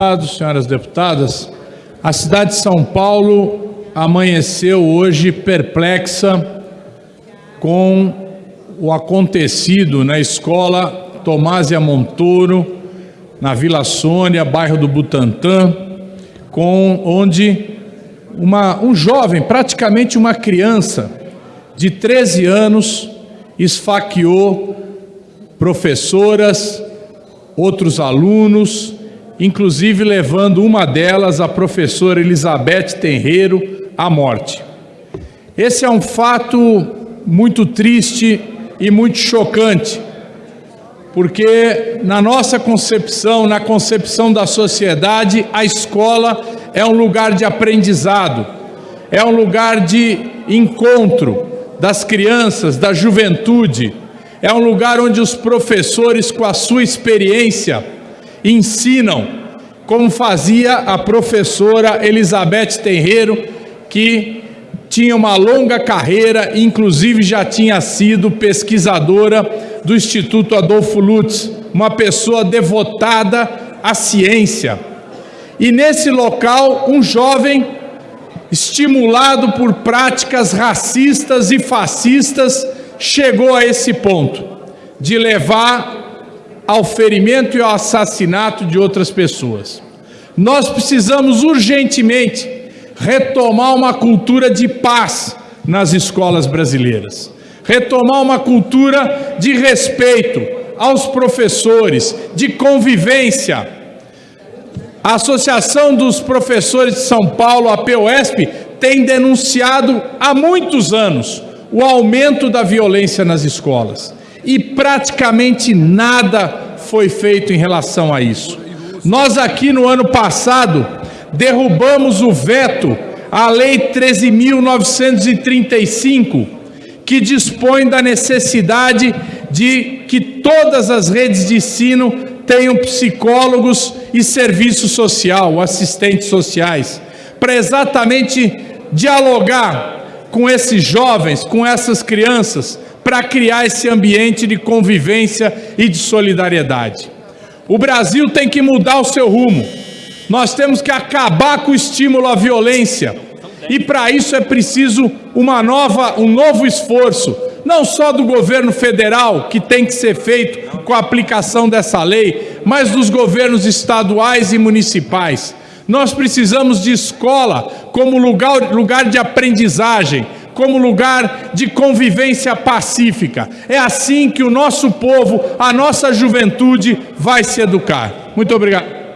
deputados, senhoras deputadas, a cidade de São Paulo amanheceu hoje perplexa com o acontecido na escola Tomásia Montoro, na Vila Sônia, bairro do Butantã, com onde uma, um jovem, praticamente uma criança de 13 anos, esfaqueou professoras, outros alunos, inclusive levando uma delas, a professora Elizabeth Tenreiro, à morte. Esse é um fato muito triste e muito chocante, porque na nossa concepção, na concepção da sociedade, a escola é um lugar de aprendizado, é um lugar de encontro das crianças, da juventude, é um lugar onde os professores, com a sua experiência, ensinam, como fazia a professora Elizabeth Terreiro, que tinha uma longa carreira, inclusive já tinha sido pesquisadora do Instituto Adolfo Lutz, uma pessoa devotada à ciência. E nesse local, um jovem, estimulado por práticas racistas e fascistas, chegou a esse ponto de levar ao ferimento e ao assassinato de outras pessoas. Nós precisamos urgentemente retomar uma cultura de paz nas escolas brasileiras, retomar uma cultura de respeito aos professores, de convivência. A Associação dos Professores de São Paulo, a POSP, tem denunciado há muitos anos o aumento da violência nas escolas e praticamente nada foi feito em relação a isso. Nós aqui no ano passado derrubamos o veto à Lei 13.935, que dispõe da necessidade de que todas as redes de ensino tenham psicólogos e serviço social, assistentes sociais, para exatamente dialogar com esses jovens, com essas crianças, para criar esse ambiente de convivência e de solidariedade. O Brasil tem que mudar o seu rumo. Nós temos que acabar com o estímulo à violência. E para isso é preciso uma nova, um novo esforço, não só do governo federal, que tem que ser feito com a aplicação dessa lei, mas dos governos estaduais e municipais. Nós precisamos de escola como lugar, lugar de aprendizagem, como lugar de convivência pacífica. É assim que o nosso povo, a nossa juventude vai se educar. Muito obrigado.